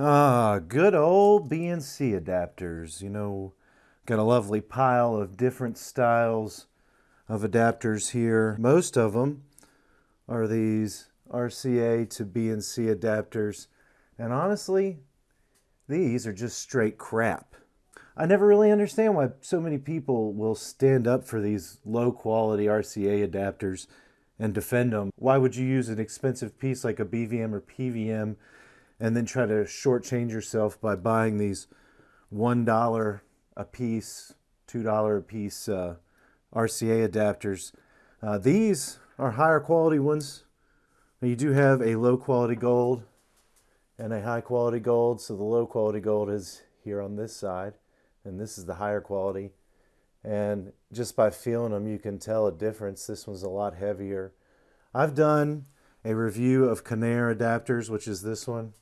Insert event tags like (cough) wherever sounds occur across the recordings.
Ah, good old BNC adapters. You know, got a lovely pile of different styles of adapters here. Most of them are these RCA to BNC adapters. And honestly, these are just straight crap. I never really understand why so many people will stand up for these low quality RCA adapters and defend them. Why would you use an expensive piece like a BVM or PVM and then try to shortchange yourself by buying these $1 a piece, $2 a piece uh, RCA adapters? Uh, these are higher quality ones. You do have a low quality gold and a high quality gold. So the low quality gold is here on this side and this is the higher quality. And just by feeling them, you can tell a difference. This one's a lot heavier. I've done a review of Canare adapters, which is this one.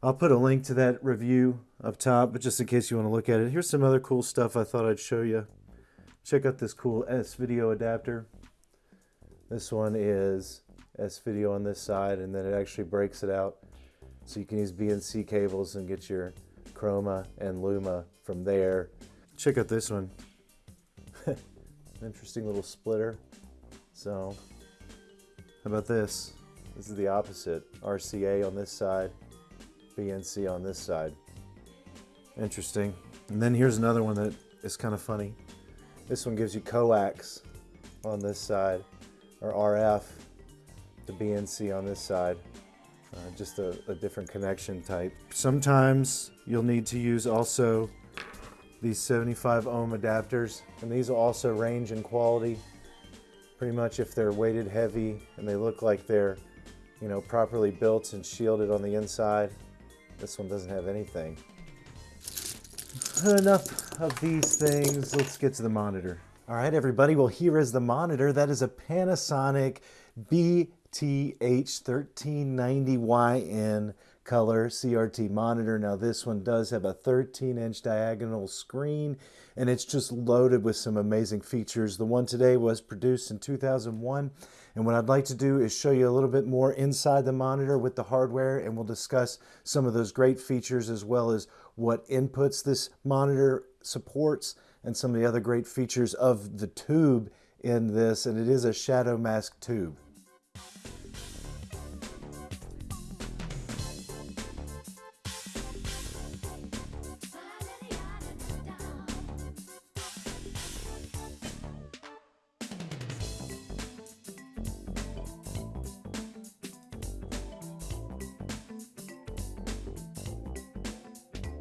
I'll put a link to that review up top, but just in case you want to look at it, here's some other cool stuff I thought I'd show you. Check out this cool S-Video adapter. This one is S-Video on this side, and then it actually breaks it out. So you can use BNC cables and get your Chroma and Luma from there. Check out this one. (laughs) Interesting little splitter. So, how about this? This is the opposite. RCA on this side, BNC on this side. Interesting. And then here's another one that is kind of funny. This one gives you coax on this side, or RF, the BNC on this side. Uh, just a, a different connection type. Sometimes you'll need to use also these 75 ohm adapters, and these will also range in quality. Pretty much if they're weighted heavy and they look like they're, you know, properly built and shielded on the inside. This one doesn't have anything. Enough of these things. Let's get to the monitor. All right, everybody. Well, here is the monitor. That is a Panasonic B TH1390YN color CRT monitor. Now this one does have a 13 inch diagonal screen and it's just loaded with some amazing features. The one today was produced in 2001 and what I'd like to do is show you a little bit more inside the monitor with the hardware and we'll discuss some of those great features as well as what inputs this monitor supports and some of the other great features of the tube in this and it is a shadow mask tube.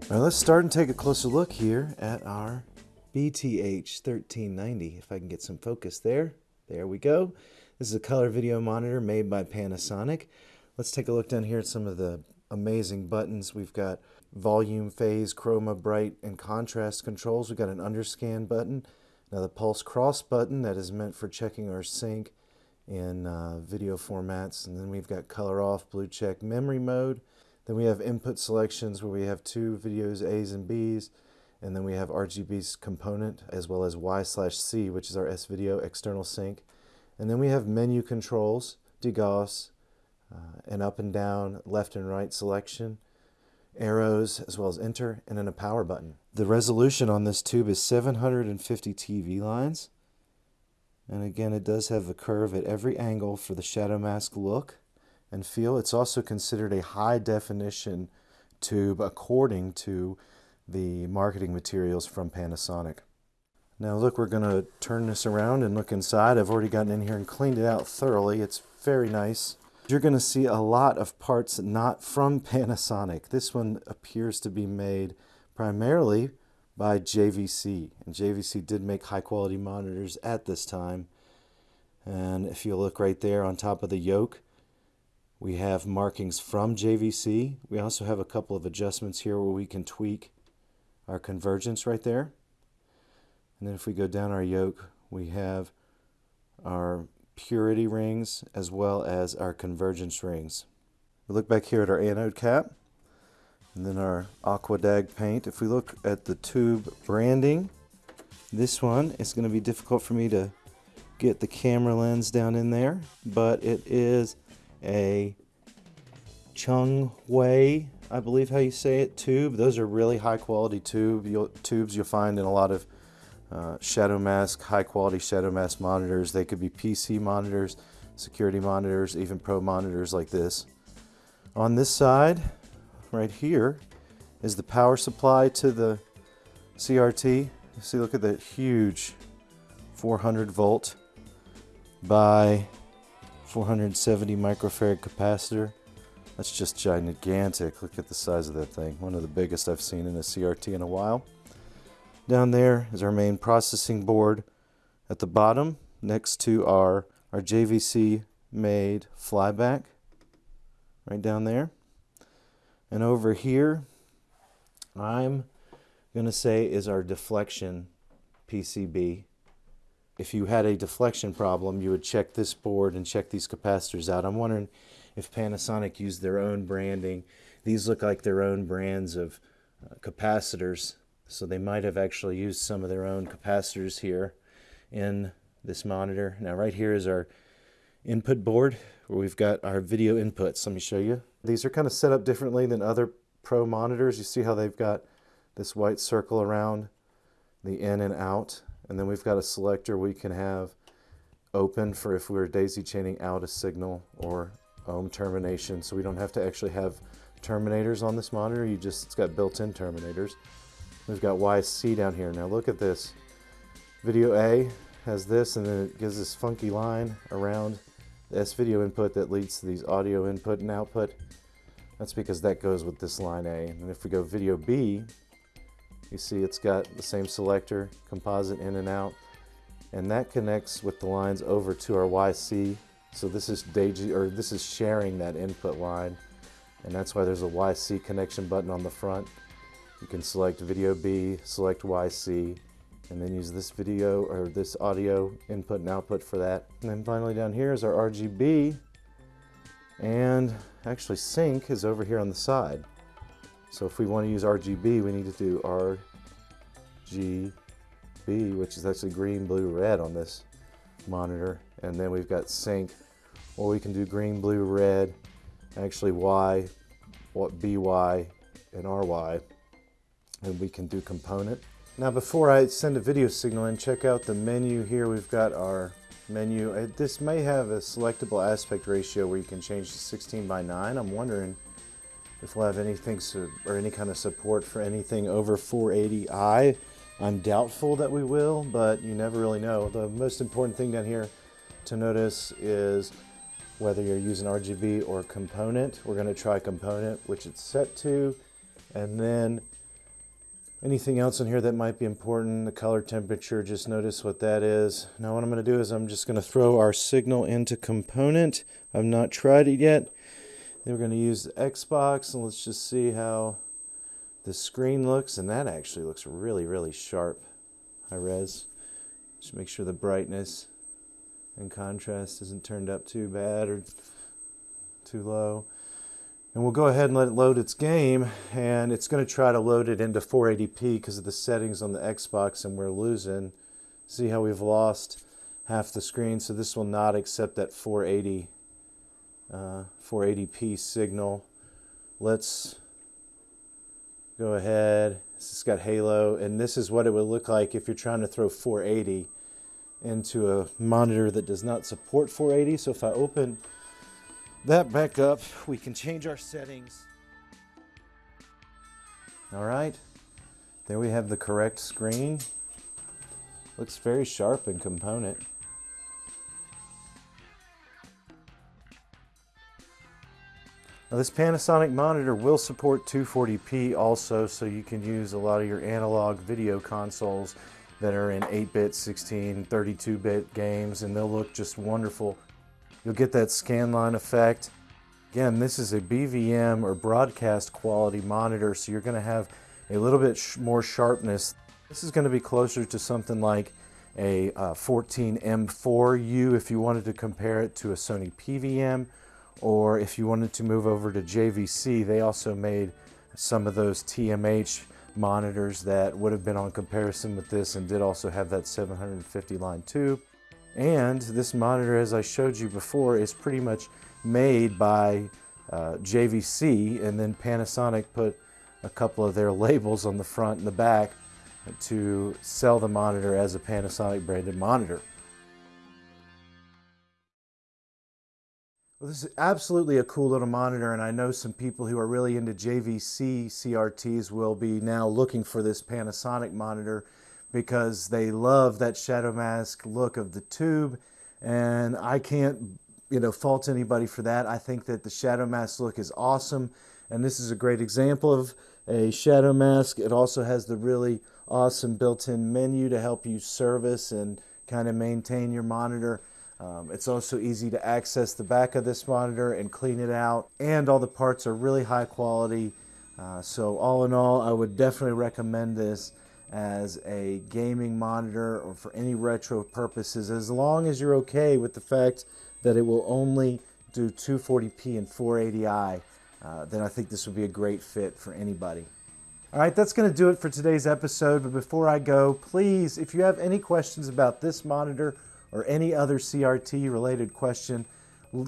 Let's start and take a closer look here at our BTH 1390. If I can get some focus there. There we go. This is a color video monitor made by Panasonic. Let's take a look down here at some of the amazing buttons. We've got volume, phase, chroma, bright, and contrast controls. We've got an underscan button. Now the pulse cross button that is meant for checking our sync in uh, video formats. And then we've got color off, blue check, memory mode. Then we have input selections where we have two videos, A's and B's, and then we have RGB's component as well as Y slash C, which is our S-Video external sync. And then we have menu controls, degauss, uh, and up and down, left and right selection, arrows, as well as enter, and then a power button. The resolution on this tube is 750 TV lines. And again, it does have a curve at every angle for the shadow mask look and feel. It's also considered a high definition tube according to the marketing materials from Panasonic. Now look, we're going to turn this around and look inside. I've already gotten in here and cleaned it out thoroughly. It's very nice. You're going to see a lot of parts not from (laughs) Panasonic. This one appears to be made primarily by JVC. And JVC did make high quality monitors at this time. And if you look right there on top of the yoke, we have markings from JVC. We also have a couple of adjustments here where we can tweak our convergence right there. And then if we go down our yoke, we have our purity rings as well as our convergence rings. We look back here at our anode cap and then our Aquadag paint. If we look at the tube branding, this one is going to be difficult for me to get the camera lens down in there, but it is a Chung Wei, I believe how you say it, tube. Those are really high quality tube you'll, tubes you'll find in a lot of uh, shadow mask, high quality shadow mask monitors. They could be PC monitors, security monitors, even pro monitors like this. On this side, right here, is the power supply to the CRT. See, look at that huge 400 volt by 470 microfarad capacitor. That's just gigantic. Look at the size of that thing. One of the biggest I've seen in a CRT in a while. Down there is our main processing board. At the bottom, next to our, our JVC made flyback, right down there. And over here, I'm going to say is our deflection PCB. If you had a deflection problem, you would check this board and check these capacitors out. I'm wondering if Panasonic used their own branding. These look like their own brands of uh, capacitors so they might have actually used some of their own capacitors here in this monitor. Now right here is our input board where we've got our video inputs. Let me show you. These are kind of set up differently than other Pro monitors. You see how they've got this white circle around the in and out. And then we've got a selector we can have open for if we are daisy chaining out a signal or ohm termination. So we don't have to actually have terminators on this monitor. You just, it's got built-in terminators. We've got YC down here. Now look at this. Video A has this and then it gives this funky line around the S-video input that leads to these audio input and output. That's because that goes with this line A. And if we go video B, you see it's got the same selector, composite in and out, and that connects with the lines over to our YC. So this is Daisy, or this is sharing that input line, and that's why there's a YC connection button on the front. You can select video B, select YC, and then use this video or this audio input and output for that. And then finally down here is our RGB, and actually sync is over here on the side. So if we want to use RGB, we need to do RGB, which is actually green, blue, red on this monitor. And then we've got sync, or we can do green, blue, red, actually Y, what BY, and RY and we can do component. Now before I send a video signal in, check out the menu here. We've got our menu. Uh, this may have a selectable aspect ratio where you can change to 16 by 9. I'm wondering if we'll have anything or any kind of support for anything over 480i. I'm doubtful that we will, but you never really know. The most important thing down here to notice is whether you're using RGB or component. We're going to try component, which it's set to, and then Anything else in here that might be important? The color temperature, just notice what that is. Now what I'm going to do is I'm just going to throw our signal into component. I've not tried it yet. Then we're going to use the Xbox and let's just see how the screen looks. And that actually looks really, really sharp. High res. Just make sure the brightness and contrast isn't turned up too bad or too low. And we'll go ahead and let it load its game, and it's going to try to load it into 480p because of the settings on the Xbox, and we're losing. See how we've lost half the screen, so this will not accept that 480, uh, 480p signal. Let's go ahead. Has got halo, and this is what it would look like if you're trying to throw 480 into a monitor that does not support 480. So if I open that back up, we can change our settings. All right, there we have the correct screen. Looks very sharp in component. Now this Panasonic monitor will support 240p also, so you can use a lot of your analog video consoles that are in 8-bit, 16, 32-bit games, and they'll look just wonderful You'll get that scanline effect. Again, this is a BVM or broadcast quality monitor, so you're going to have a little bit sh more sharpness. This is going to be closer to something like a uh, 14M4U if you wanted to compare it to a Sony PVM, or if you wanted to move over to JVC, they also made some of those TMH monitors that would have been on comparison with this and did also have that 750 line tube. And this monitor, as I showed you before, is pretty much made by uh, JVC, and then Panasonic put a couple of their (laughs) labels on the front and the back to sell the monitor as a Panasonic branded monitor. Well, this is absolutely a cool little monitor, and I know some people who are really into JVC CRTs will be now looking for this Panasonic monitor because they love that shadow mask look of the tube, and I can't you know, fault anybody for that. I think that the shadow mask look is awesome, and this is a great example of a shadow mask. It also has the really awesome built-in menu to help you service and kind of maintain your monitor. Um, it's also easy to access the back of this monitor and clean it out. And all the parts are really high quality. Uh, so all in all, I would definitely recommend this as a gaming monitor or for any retro purposes, as long as you're okay with the fact that it will only do 240p and 480i, uh, then I think this would be a great fit for anybody. All right, that's going to do it for today's episode. But before I go, please, if you have any questions about this monitor or any other CRT related question,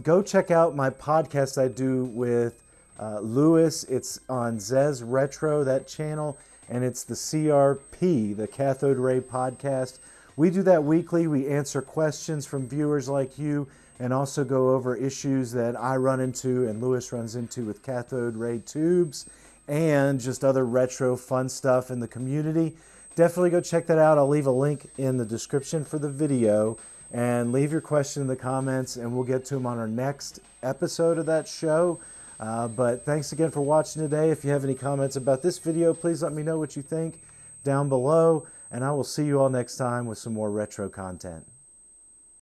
go check out my podcast I do with uh, Lewis. It's on Zez Retro, that channel, and it's the CRP, the Cathode Ray Podcast. We do that weekly. We answer questions from viewers like you and also go over issues that I run into and Lewis runs into with cathode ray tubes and just other retro fun stuff in the community. Definitely go check that out. I'll leave a link in the description for the video and leave your question in the comments and we'll get to them on our next episode of that show. Uh, but thanks again for watching today. If you have any comments about this video, please let me know what you think down below. And I will see you all next time with some more retro content.